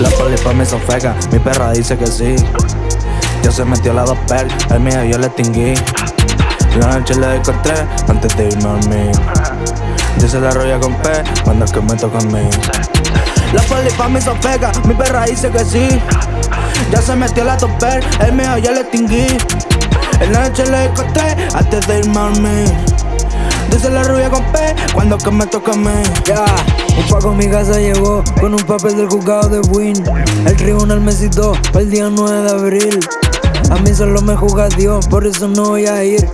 La polipa me sofega, mi perra dice que sí. Ya se metió la dosper, el mío yo le tinguí. La noche la encontré antes de irme a dormir. Dice la roya con P cuando es que me toca a mí. La poli polipa me sofega, mi perra dice que sí. Ya se metió la dosper, el mío yo le tinguí. Noche le encontré antes de irme a dormir. Dice la rubia con P cuando que me toca a mí. Ya, un paco a mi casa llegó con un papel del juzgado de Win. El tribunal me citó para el día 9 de abril. A mí solo me juzga Dios, por eso no voy a ir.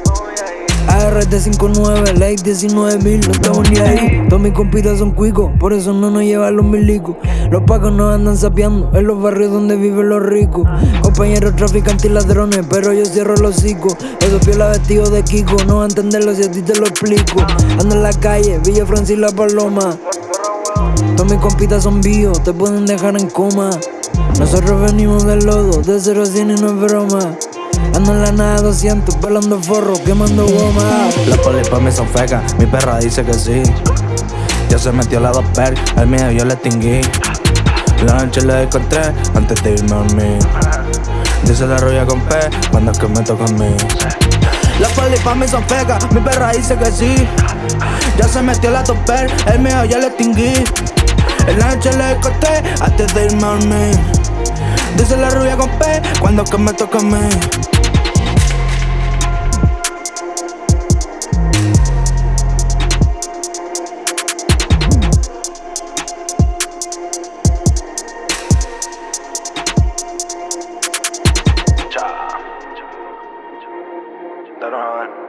ART 59, ley 19 mil, no estamos ni ahí. Todos mis compitas son cuicos, por eso no nos llevan los milicos. Los pacos nos andan sapeando en los barrios donde viven los ricos. Compañeros traficantes y ladrones, pero yo cierro los hocico. Esos piola vestidos de Kiko, no va a entenderlo si a ti te lo explico. Ando en la calle, Villa Francis La Paloma. Todos mis compitas son vivos, te pueden dejar en coma. Nosotros venimos del lodo, de 0 a 100 y no es broma. Ando en la nada 200, pelando forro, quemando goma. Las poli pa' mí son fecas, mi perra dice que sí. Ya se metió la dos per, el mío yo le extinguí. La noche le encontré antes de irme a dormir. Dice la roya con P cuando es que me toca a mí. Las poli pa' mí son fecas, mi perra dice que sí. Ya se metió la topper, el mío ya le extinguí. La noche le encontré antes de irme a dormir cuando que me toca a mí. I don't.